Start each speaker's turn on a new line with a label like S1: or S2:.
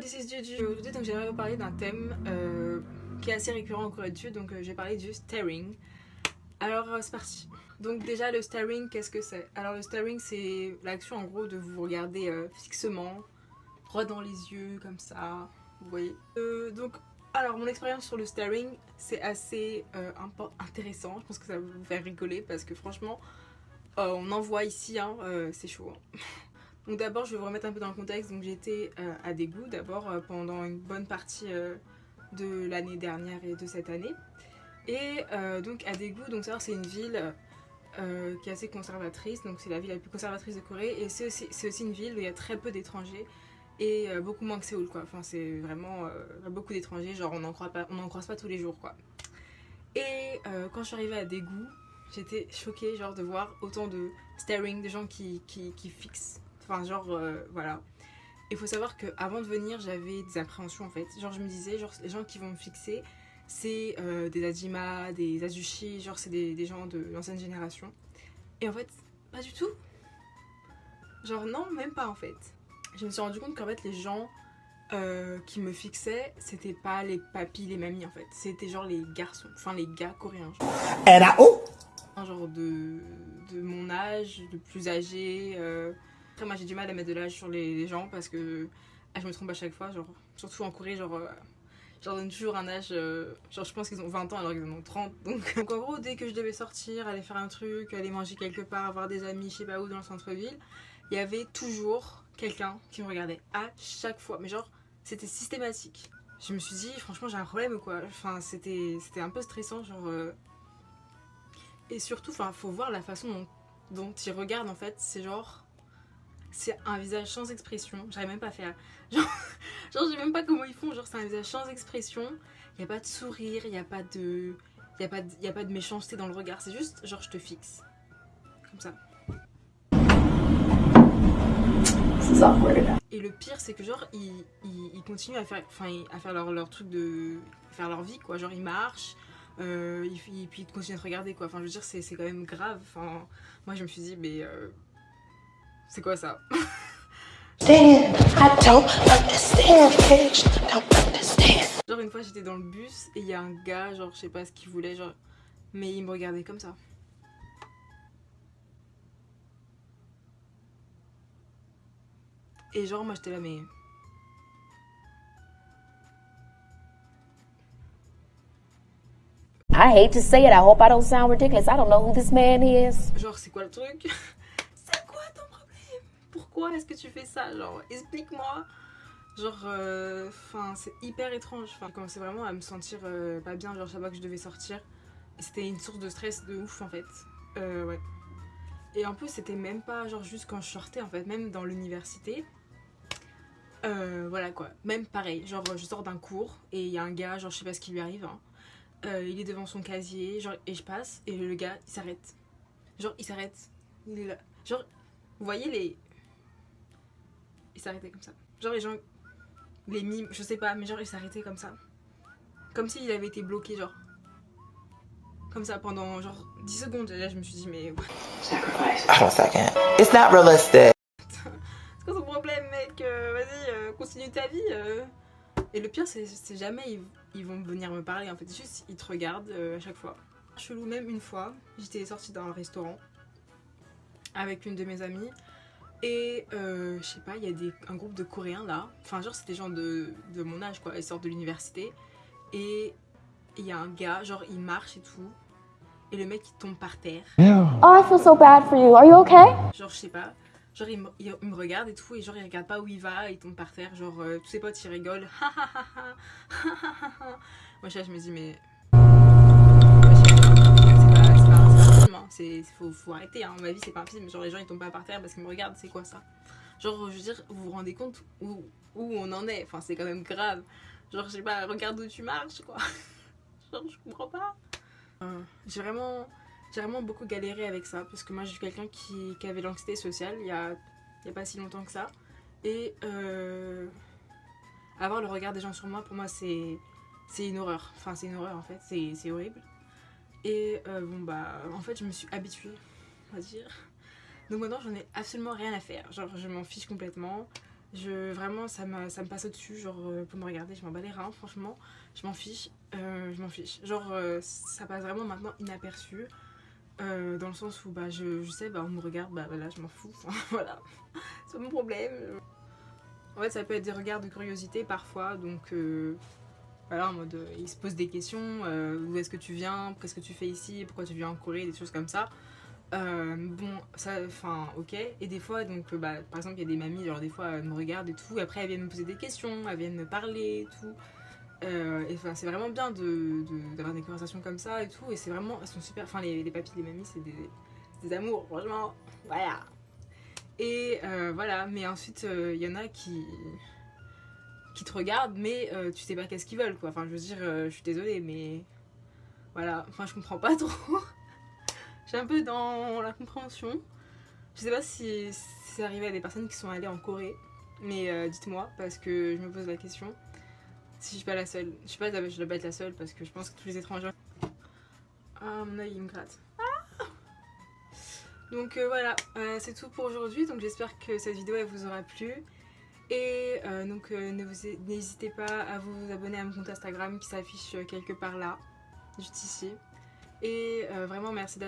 S1: this is Juju. Aujourd'hui, donc j'aimerais vous parler d'un thème euh, qui est assez récurrent en Corée du Sud, donc euh, j'ai parlé du staring. Alors euh, c'est parti. Donc déjà le staring, qu'est-ce que c'est? Alors le staring, c'est l'action en gros de vous regarder euh, fixement, droit dans les yeux, comme ça, vous voyez. Donc alors mon expérience sur le staring, c'est assez intéressant. Je pense que ça va vous faire rigoler parce que franchement, on en voit ici, hein, c'est chaud. hein. Donc d'abord, je vais vous remettre un peu dans le contexte. Donc j'étais euh, à Daegu d'abord euh, pendant une bonne partie euh, de l'année dernière et de cette année. Et donc à Daegu, donc c'est une ville qui est assez conservatrice. Donc c'est la ville la plus conservatrice de Corée et c'est aussi, aussi une ville où il y a très peu d'étrangers et beaucoup moins que Séoul quoi. Enfin c'est vraiment beaucoup d'étrangers. Genre on n'en croit pas, on n'en croise pas tous les jours quoi. Et quand je suis arrivée à Daegu, j'étais choquée genre de voir autant de staring, de gens qui, qui fixent Enfin, genre, euh, voilà. Il faut savoir que avant de venir, j'avais des appréhensions en fait. Genre, je me disais, genre, les gens qui vont me fixer, c'est euh, des Adjima, des Azushi, genre, c'est des, des gens de l'ancienne génération. Et en fait, pas du tout. Genre, non, même pas en fait. Je me suis rendu compte qu'en fait, les gens euh, qui me fixaient, c'était pas les papis, les mamies en fait. C'était genre les garçons, enfin les gars coréens. Genre un genre de, de mon âge, de plus âgé. euh. Après, moi j'ai du mal à mettre de l'âge sur les, gens parce que ah, je me trompe à chaque fois. Genre, surtout en Corée, genre, euh, je leur donne toujours un âge. euh, genre, je pense qu'ils ont 20 ans alors qu'ils en ont 30. Donc, en gros, dès que je devais sortir, aller faire un truc, aller manger quelque part, avoir des amis, je sais pas où, dans le centre-ville, il y avait toujours quelqu'un qui me regardait à chaque fois. Mais genre, c'était systématique. Je me suis dit, franchement, j'ai un problème ou quoi? Enfin, c'était c'était un peu stressant, genre. euh, et surtout, enfin, faut voir la façon dont, dont ils regardent en fait. C'est genre. C'est un visage sans expression. J'arrive même pas à faire. Genre, genre je sais même pas comment ils font. Genre, c'est un visage sans expression. Il a pas de sourire, il a pas de. Il a, pas de- y a pas de méchanceté dans le regard. C'est juste, genre, je te fixe. Comme ça. Et le pire, c'est que genre, ils, ils, ils continuent à faire, enfin, à faire leur, leur truc de. à faire leur vie, quoi. Genre, ils marchent, euh, ils, puis ils continuent à te regarder, quoi. Enfin, je veux dire, c'est c'est quand même grave. Enfin, moi, je me suis dit, mais. euh, c'est quoi ça? Genre, une fois, j'étais dans le bus et il y a un gars, genre, je sais pas ce qu'il voulait, genre. Mais il me regardait comme ça. Et genre, moi, j'étais là, mais.
S2: I hate to say it. I hope I don't sound ridiculous. I don't know who this man is.
S1: Genre, c'est quoi le truc C'est quoi ton problème Est-ce que tu fais ça? Genre, explique-moi. Genre, euh, enfin, c'est hyper étrange. Enfin, commençais vraiment à me sentir euh, pas bien. Genre, je savais que je devais sortir. C'était une source de stress de ouf, en fait. Euh, ouais. Et en plus, c'était même pas, genre, juste quand je sortais, en fait, même dans l'université. Voilà quoi. Même pareil. Genre, je sors d'un cours et il y a un gars, genre, je sais pas ce qui lui arrive. hein. Il est devant son casier, genre, et je passe, et le gars, il s'arrête. Genre, il s'arrête. Il est là. Genre, vous voyez les. Il s'arrêtait comme ça. Genre, les gens. Les mimes, je sais pas, mais genre, il s'arrêtait comme ça. Comme s'il avait été bloqué, genre. Comme ça pendant genre 10 secondes. Et là, je me suis dit, mais.
S3: Hold on a second. It's not realistic.
S1: C'est quoi ton problème, mec Euh, Vas-y, euh, continue ta vie. euh. Et le pire, c'est jamais ils, ils vont venir me parler. En fait, juste ils te regardent à chaque fois. Chelou, même une fois, j'étais sortie d'un restaurant avec une de mes amies. Et euh, je sais pas, il y a des, un groupe de Coréens là. Enfin, genre, c'est des gens de, de mon âge quoi. Ils sortent de l'université. Et il y a un gars, genre, il marche et tout. Et le mec, il tombe par terre.
S2: Oh, I feel so bad for you. Are you okay?
S1: Genre, je sais pas. Genre, il me, il- il me regarde et tout, et genre, il regarde pas où il va, il tombe par terre. Genre, euh, tous ses potes, ils rigolent. Moi, je me dis, mais. Moi, je- C'est pas, c'est pas, c'est pas un film, hein. C'est, faut, arrêter, hein. Ma vie, c'est pas un film. Genre, les gens, ils tombent pas par terre parce qu'ils me regardent, c'est quoi ça? Genre, je veux dire, vous vous rendez compte où, où on en est? Enfin, c'est quand même grave. Genre, je sais pas, regarde où tu marches, quoi. Genre, je comprends pas. J'ai vraiment vraiment beaucoup galéré avec ça parce que moi je suis quelqu'un qui, avait l'anxiété sociale il y a, pas si longtemps que ça et euh, avoir le regard des gens sur moi pour moi c'est une horreur enfin c'est une horreur en fait c'est horrible et euh, bon bah en fait je me suis habituée on va dire donc maintenant j'en ai absolument rien à faire genre je m'en fiche complètement Je, vraiment, ça me, ça me passe au-dessus. Genre, euh, pour me regarder, je m'en bats les reins, franchement. Je m'en fiche. euh, je m'en fiche. Genre, ça passe vraiment maintenant inaperçu. dans le sens où bah, je, je sais, bah, on me regarde, bah voilà, je m'en fous. Voilà, c'est mon problème. En fait, ça peut être des regards de curiosité parfois. Donc, voilà, en mode, euh, ils se posent des questions. euh, D'où est-ce que tu viens Qu'est-ce que tu fais ici Pourquoi tu viens en Corée Des choses comme ça. Euh, bon, ça, enfin, ok. Et des fois, donc, euh, bah, par exemple, il y a des mamies, genre des fois, elles me regardent et tout. Et après, elles viennent me poser des questions, elles viennent me parler et tout. Et enfin, c'est vraiment bien de, de- d'avoir des conversations comme ça et tout. Et c'est vraiment, elles sont super. Enfin, les, les papis, les mamies, c'est des, des amours, franchement. Voilà. Et voilà, mais ensuite, il y en a qui qui te regardent, mais euh, tu sais pas qu'est-ce qu'ils veulent, quoi. Enfin, je veux dire, euh, je suis désolée, mais voilà. Enfin, je comprends pas trop. Suis un peu dans la compréhension. Je sais pas si, c'est arrivé à des personnes qui sont allées en Corée, mais euh, dites-moi, parce que je me pose la question. Si je suis pas la seule. Je sais pas, je dois pas être la seule, parce que je pense que tous les étrangers. Ah, mon œil, il me gratte. Ah donc voilà, c'est tout pour aujourd'hui. Donc j'espère que cette vidéo elle vous aura plu. Et euh, donc euh, n'hésitez pas à vous abonner à mon compte Instagram qui s'affiche euh, quelque part là, juste ici. Et vraiment merci d'avoir